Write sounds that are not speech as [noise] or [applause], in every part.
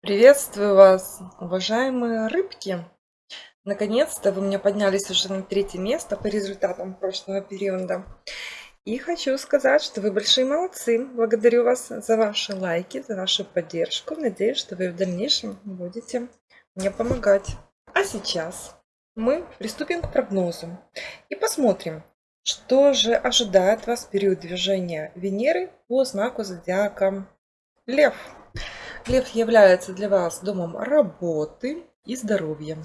Приветствую вас, уважаемые рыбки! Наконец-то вы мне поднялись уже на третье место по результатам прошлого периода. И хочу сказать, что вы большие молодцы. Благодарю вас за ваши лайки, за вашу поддержку. Надеюсь, что вы в дальнейшем будете мне помогать. А сейчас мы приступим к прогнозу и посмотрим, что же ожидает вас в период движения Венеры по знаку зодиака Лев. Лев является для вас домом работы и здоровья.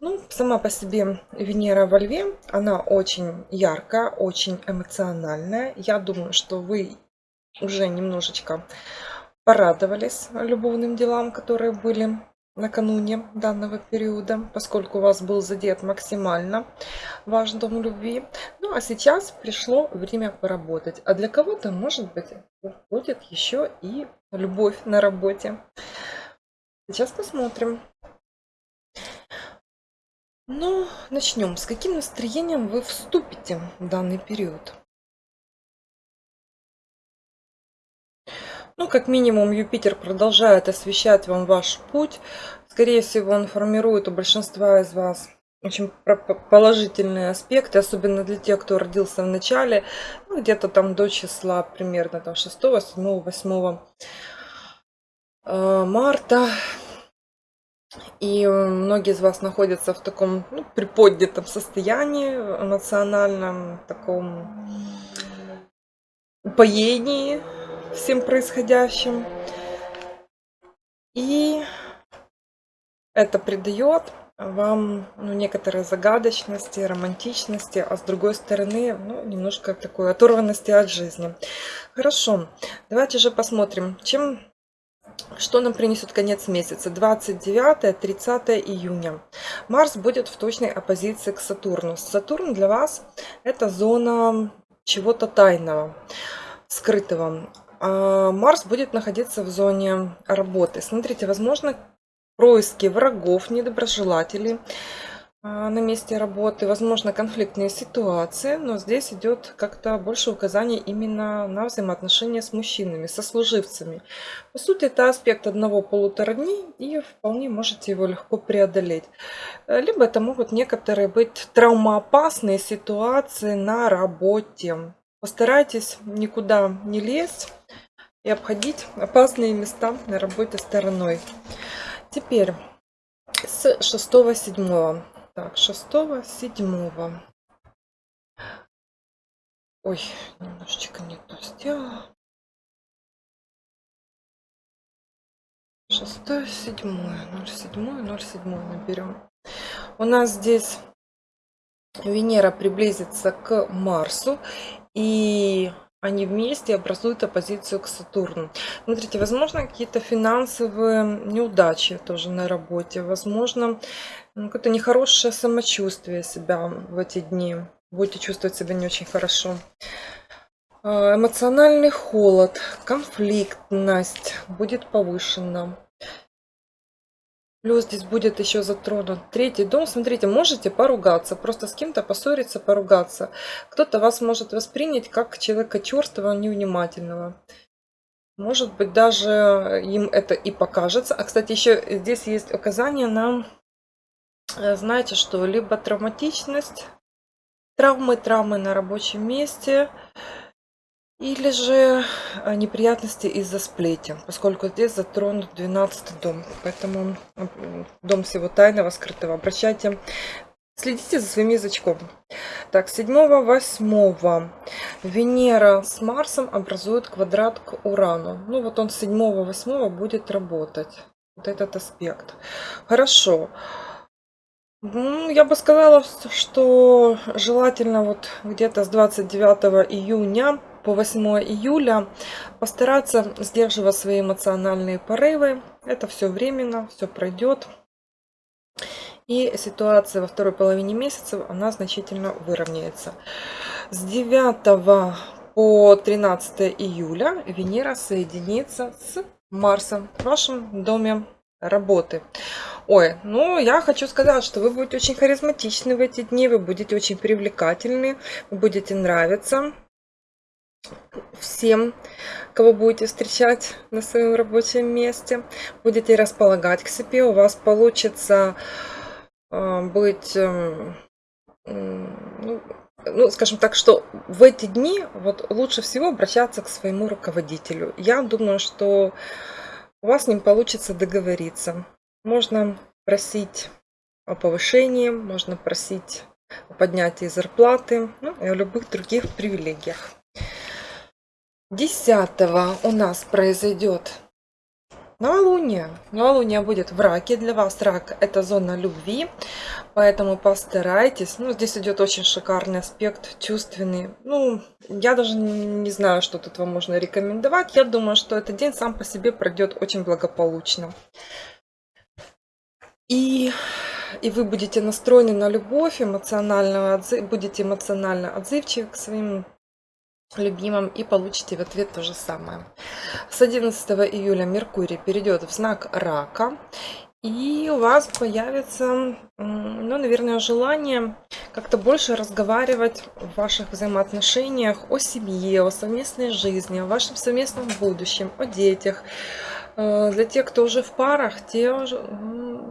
Ну, сама по себе Венера во Льве, она очень яркая, очень эмоциональная. Я думаю, что вы уже немножечко порадовались любовным делам, которые были накануне данного периода, поскольку у вас был задет максимально ваш дом любви. Ну а сейчас пришло время поработать. А для кого-то, может быть, будет еще и любовь на работе. Сейчас посмотрим. Ну, начнем. С каким настроением вы вступите в данный период? Ну, как минимум, Юпитер продолжает освещать вам ваш путь. Скорее всего, он формирует у большинства из вас очень положительные аспекты, особенно для тех, кто родился в начале, ну, где-то там до числа примерно там 6, 7, 8 марта. И многие из вас находятся в таком ну, приподнятом состоянии, эмоциональном, таком упоении всем происходящим. И это придает вам ну, некоторой загадочности, романтичности, а с другой стороны, ну, немножко такой оторванности от жизни. Хорошо, давайте же посмотрим, чем, что нам принесет конец месяца. 29-30 июня. Марс будет в точной оппозиции к Сатурну. Сатурн для вас это зона чего-то тайного, скрытого. А Марс будет находиться в зоне работы. Смотрите, возможно, происки врагов, недоброжелателей а, на месте работы, возможно, конфликтные ситуации, но здесь идет как-то больше указаний именно на взаимоотношения с мужчинами, со служивцами. По сути, это аспект одного-полутора дней, и вполне можете его легко преодолеть. Либо это могут некоторые быть травмоопасные ситуации на работе. Постарайтесь никуда не лезть и обходить опасные места на работе стороной. Теперь с 6-7. Так, 6-7. Ой, немножечко не то сделала. Шестое, седьмое, ноль седьмое, ноль седьмое наберем. У нас здесь Венера приблизится к Марсу и они вместе образуют оппозицию к Сатурну. Смотрите, возможно, какие-то финансовые неудачи тоже на работе. Возможно, ну, какое-то нехорошее самочувствие себя в эти дни. Будете чувствовать себя не очень хорошо. А, эмоциональный холод, конфликтность будет повышена. Плюс здесь будет еще затронут третий дом. Смотрите, можете поругаться, просто с кем-то поссориться, поругаться. Кто-то вас может воспринять как человека черствого, невнимательного. Может быть, даже им это и покажется. А, кстати, еще здесь есть указание на, э, знаете, что либо травматичность, травмы, травмы на рабочем месте – или же э, неприятности из-за сплетен, поскольку здесь затронут 12 дом. Поэтому дом всего тайного, скрытого. Обращайте, следите за своим язычком. Так, 7-8 Венера с Марсом образует квадрат к Урану. Ну вот он 7-8 будет работать. Вот этот аспект. Хорошо. Ну, я бы сказала, что желательно вот где-то с 29 июня по 8 июля постараться сдерживать свои эмоциональные порывы. Это все временно, все пройдет. И ситуация во второй половине месяца, она значительно выровняется. С 9 по 13 июля Венера соединится с Марсом в вашем доме работы. Ой, ну я хочу сказать, что вы будете очень харизматичны в эти дни, вы будете очень привлекательны, вы будете нравиться всем, кого будете встречать на своем рабочем месте, будете располагать к себе, у вас получится э, быть, э, ну, ну, скажем так, что в эти дни вот лучше всего обращаться к своему руководителю. Я думаю, что у вас с ним получится договориться. Можно просить о повышении, можно просить о поднятии зарплаты ну, и о любых других привилегиях. 10 у нас произойдет новолуние. Новолуние будет в раке. Для вас рак это зона любви, поэтому постарайтесь. Ну, здесь идет очень шикарный аспект, чувственный. Ну, я даже не знаю, что тут вам можно рекомендовать. Я думаю, что этот день сам по себе пройдет очень благополучно. И, и вы будете настроены на любовь, эмоционально, будете эмоционально отзывчивы к своим любимым и получите в ответ то же самое. С 11 июля Меркурий перейдет в знак Рака. И у вас появится, ну, наверное, желание как-то больше разговаривать в ваших взаимоотношениях о семье, о совместной жизни, о вашем совместном будущем, о детях, для тех, кто уже в парах, те уже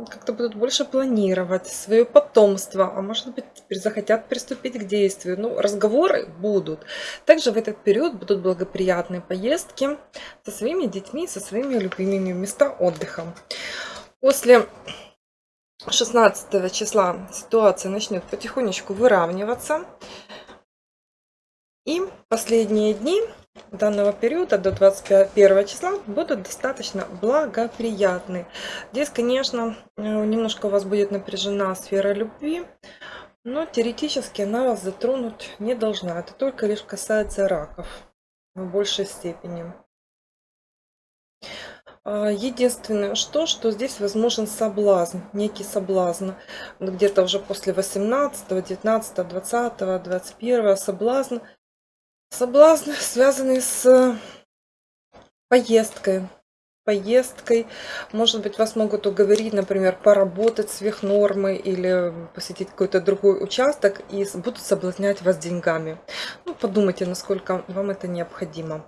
как-то будут больше планировать свое потомство, а может быть захотят приступить к действию. Ну, разговоры будут. Также в этот период будут благоприятные поездки со своими детьми, со своими любимыми места отдыха. После 16 числа ситуация начнет потихонечку выравниваться. И последние дни данного периода до 21 числа будут достаточно благоприятны. Здесь, конечно, э, немножко у вас будет напряжена сфера любви, но теоретически она вас затронуть не должна. Это только лишь касается раков в большей степени. А, единственное, что, что здесь возможен соблазн, некий соблазн. Где-то уже после 18, 19, 20, 21 соблазн – Соблазн, связанный с поездкой. Поездкой. Может быть, вас могут уговорить, например, поработать сверх нормы или посетить какой-то другой участок и будут соблазнять вас деньгами. Ну, подумайте, насколько вам это необходимо.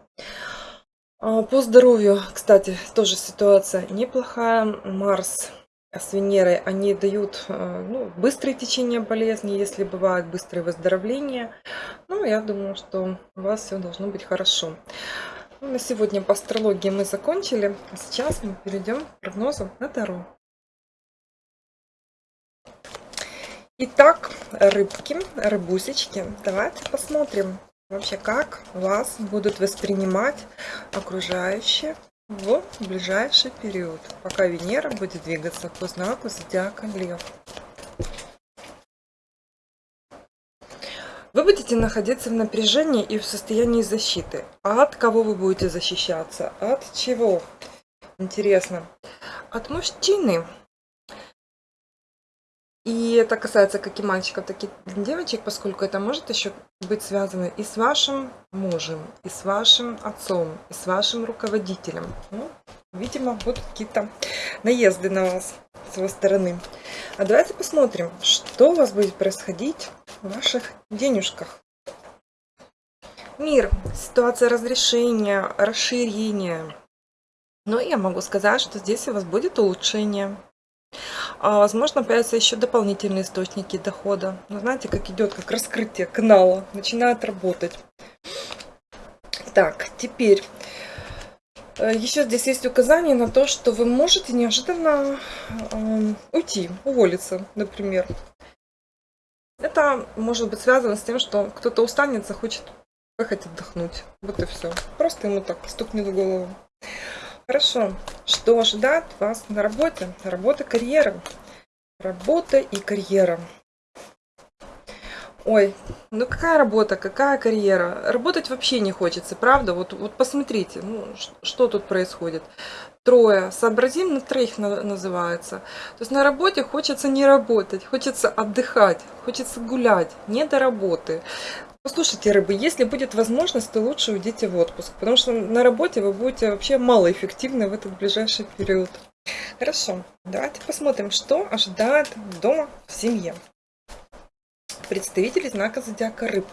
А, по здоровью, кстати, тоже ситуация неплохая. Марс с Венерой, они дают э, ну, быстрое течение болезни, если бывает быстрое выздоровление. Ну, я думаю, что у вас все должно быть хорошо. Ну, на сегодня по астрологии мы закончили. А сейчас мы перейдем к прогнозу на Таро. Итак, рыбки, рыбусечки, давайте посмотрим вообще, как вас будут воспринимать окружающие в ближайший период, пока Венера будет двигаться по знаку зодиака Лев. Вы будете находиться в напряжении и в состоянии защиты. А от кого вы будете защищаться? От чего? Интересно. От мужчины. И это касается как и мальчиков, так и девочек, поскольку это может еще быть связано и с вашим мужем, и с вашим отцом, и с вашим руководителем. Ну, видимо, будут какие-то наезды на вас с его стороны. А давайте посмотрим, что у вас будет происходить в ваших денежках. Мир, ситуация разрешения, расширения. Но я могу сказать, что здесь у вас будет улучшение. А возможно, появятся еще дополнительные источники дохода. Но знаете, как идет, как раскрытие канала, начинает работать. Так, теперь э, еще здесь есть указание на то, что вы можете неожиданно э, уйти, уволиться, например. Это может быть связано с тем, что кто-то устанет, захочет поехать отдохнуть. Вот и все. Просто ему так стукнет в голову. Хорошо. Что ожидает вас на работе? Работа, карьера. Работа и карьера. Ой, ну какая работа, какая карьера? Работать вообще не хочется, правда? Вот, вот посмотрите, ну, что тут происходит. Трое, сообразим на троих называется. То есть на работе хочется не работать, хочется отдыхать, хочется гулять, не до работы. Послушайте, рыбы, если будет возможность, то лучше уйдите в отпуск, потому что на работе вы будете вообще малоэффективны в этот ближайший период. Хорошо, давайте посмотрим, что ожидает дома в семье. Представители знака зодиака рыб.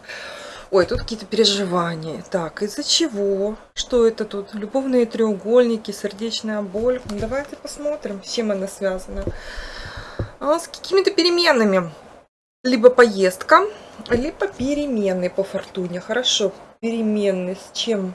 Ой, тут какие-то переживания. Так, из-за чего? Что это тут? Любовные треугольники, сердечная боль. Ну, давайте посмотрим, с чем она связана. А, с какими-то переменами. Либо поездка, либо перемены по фортуне. Хорошо, перемены с чем?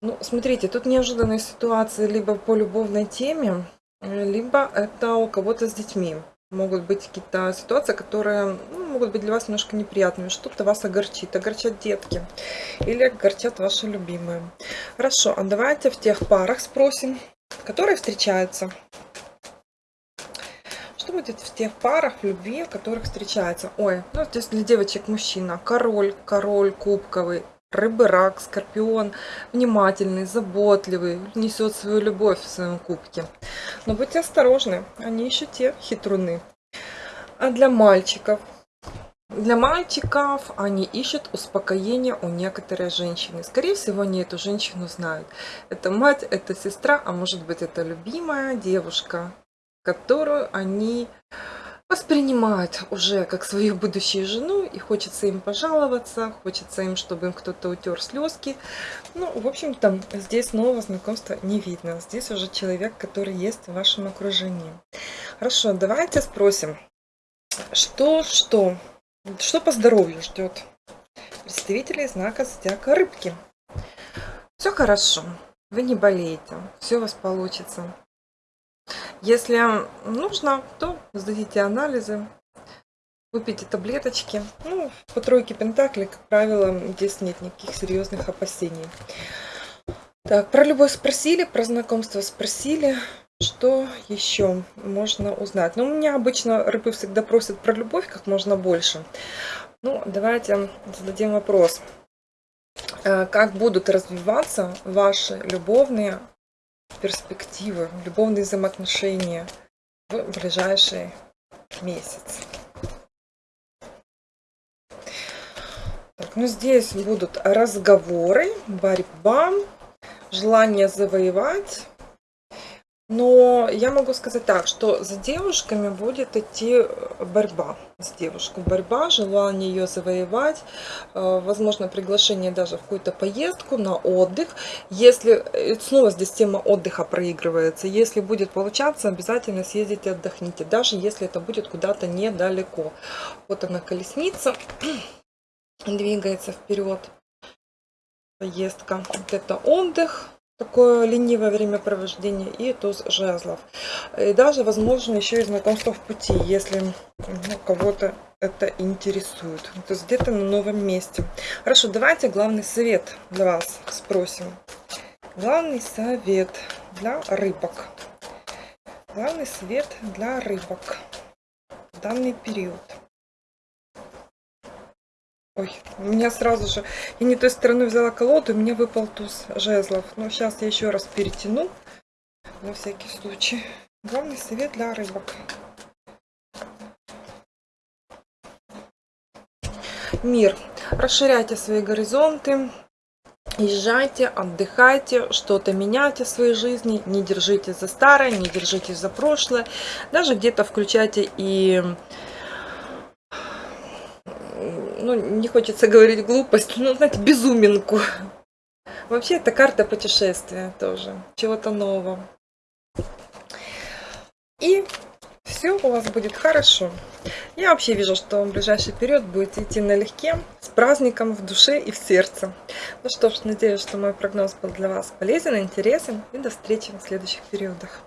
Ну, смотрите, тут неожиданная ситуация либо по любовной теме, либо это у кого-то с детьми могут быть какие-то ситуации, которые ну, могут быть для вас немножко неприятными. Что-то вас огорчит, огорчат детки или огорчат ваши любимые. Хорошо, а давайте в тех парах спросим, которые встречаются. Будет в тех парах любви, в которых встречаются? Ой, ну здесь для девочек мужчина. Король, король кубковый, рыбы, рак, скорпион, внимательный, заботливый, несет свою любовь в своем кубке. Но будьте осторожны, они еще те хитруны. А для мальчиков? Для мальчиков они ищут успокоение у некоторой женщины. Скорее всего, они эту женщину знают. Это мать, это сестра, а может быть это любимая девушка, которую они воспринимают уже как свою будущую жену, и хочется им пожаловаться, хочется им, чтобы им кто-то утер слезки. Ну, в общем-то, здесь нового знакомства не видно. Здесь уже человек, который есть в вашем окружении. Хорошо, давайте спросим, что, что, что по здоровью ждет представителей знака зодиака рыбки. Все хорошо, вы не болеете, все у вас получится. Если нужно, то сдадите анализы, выпейте таблеточки. Ну, по тройке пентаклей, как правило, здесь нет никаких серьезных опасений. Так, про любовь спросили, про знакомство спросили. Что еще можно узнать? Ну, у меня обычно рыбы всегда просят про любовь как можно больше. Ну, давайте зададим вопрос. Э, как будут развиваться ваши любовные перспективы, любовные взаимоотношения в ближайший месяц. Так, ну здесь будут разговоры, борьба, желание завоевать, но я могу сказать так, что за девушками будет идти э, борьба с девушкой. Борьба, желание ее завоевать, э, возможно, приглашение даже в какую-то поездку на отдых. Если, э, снова здесь тема отдыха проигрывается, если будет получаться, обязательно съездите отдохните, даже если это будет куда-то недалеко. Вот она колесница, [clears throat] двигается вперед, поездка. Вот это отдых такое ленивое времяпровождение и туз жезлов. И даже, возможно, еще и знакомство в пути, если ну, кого-то это интересует. То есть где-то на новом месте. Хорошо, давайте главный совет для вас спросим. Главный совет для рыбок. Главный совет для рыбок в данный период. Ой, у меня сразу же... Я не той стороной взяла колоду, у меня выпал туз жезлов. Но сейчас я еще раз перетяну. На всякий случай. Главный совет для рыбок. Мир. Расширяйте свои горизонты. Езжайте, отдыхайте, что-то меняйте в своей жизни. Не держитесь за старое, не держитесь за прошлое. Даже где-то включайте и ну, не хочется говорить глупость, но, знаете, безуминку. Вообще, это карта путешествия тоже, чего-то нового. И все у вас будет хорошо. Я вообще вижу, что в ближайший период будете идти налегке, с праздником в душе и в сердце. Ну что ж, надеюсь, что мой прогноз был для вас полезен, интересен. И до встречи в следующих периодах.